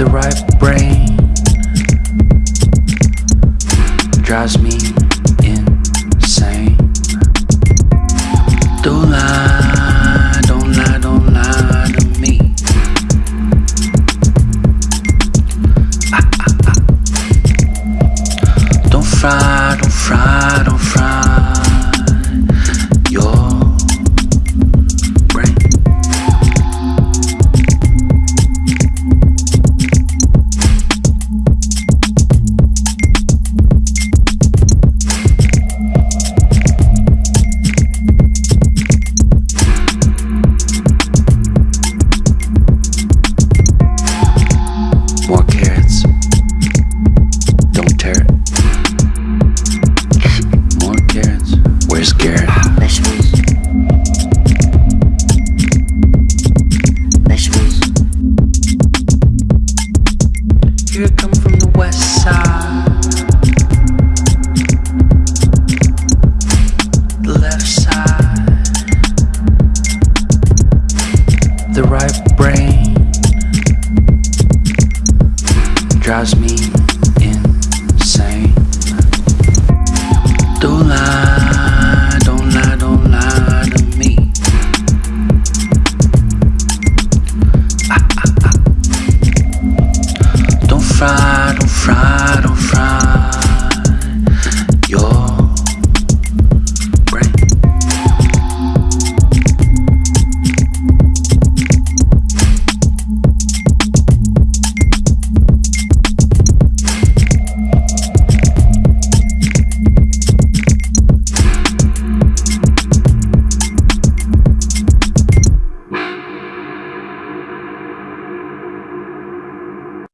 The right brain. Drives me fried on fried.